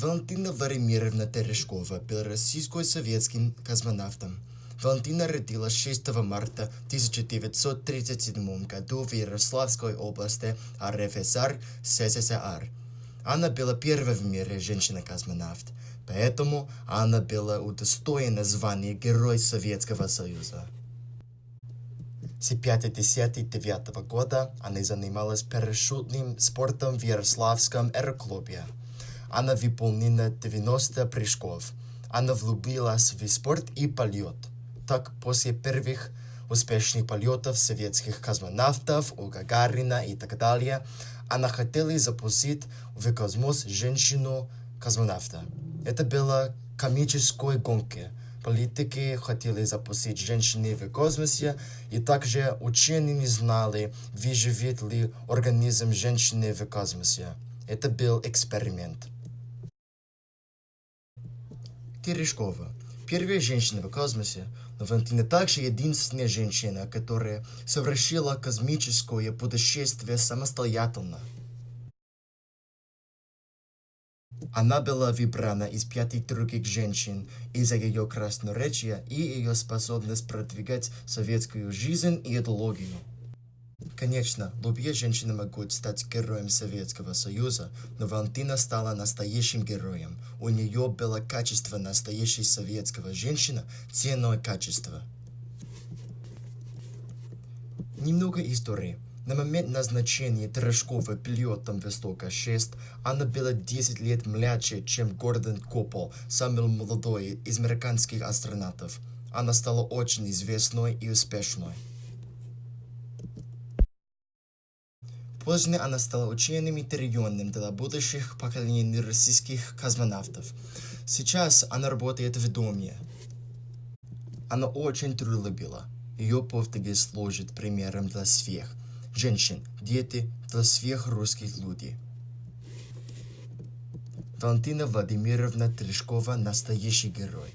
Валентина Варемировна Терешкова была российско-советским космонавтом. Валентина родилась 6 марта 1937 году в Ярославской области РФСР СССР. Она была первой в мире женщина-космонавт, поэтому она была удостоена звания Герой Советского Союза. С 59 года она занималась парашютным спортом в Ярославском аэроклубе. Она выполнила 90 прыжков. Она влюбилась в спорт и полет. Так, после первых успешных полетов советских космонавтов у Гагарина и так далее, она хотела запустить в космос женщину-космонавта. Это было комической гонки. Политики хотели запустить женщины в космосе, и также ученые не знали, выживет ли организм женщины в космосе. Это был эксперимент. Терешкова. Первая женщина в космосе, но Валентина также единственная женщина, которая совершила космическое путешествие самостоятельно. Она была выбрана из пяти других женщин из-за ее красноречия и ее способность продвигать советскую жизнь и идеологию. Конечно, любые женщины могут стать героем Советского Союза, но Валентина стала настоящим героем. У нее было качество настоящей советского женщины, ценное качество. Немного истории. На момент назначения Терешковой пилотом Востока-6 она была 10 лет младше, чем Гордон Коппол, самый молодой из американских астронавтов. Она стала очень известной и успешной. Позже она стала ученым и триллионным для будущих поколений российских космонавтов. Сейчас она работает в доме. Она очень трудолюбила. Ее подвиги служат примером для всех. Женщин, дети, для всех русских людей. Валентина Владимировна Терешкова – настоящий герой.